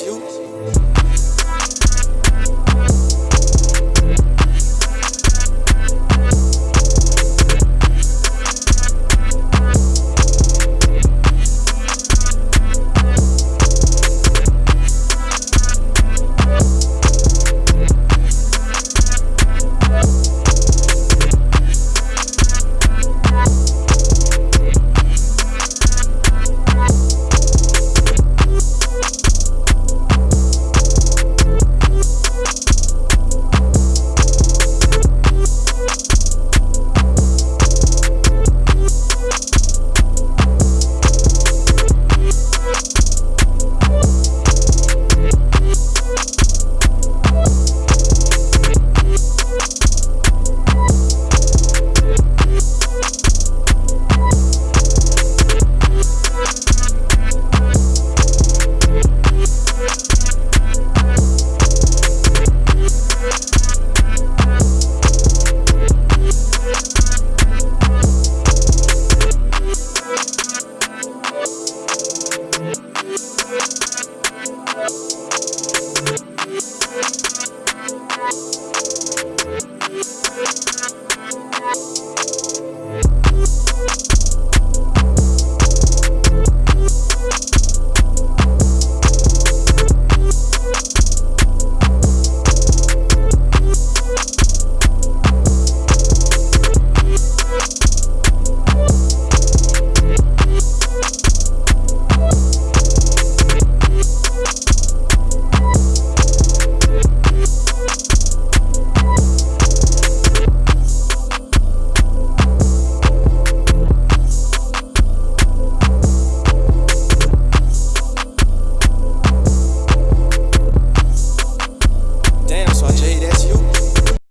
you.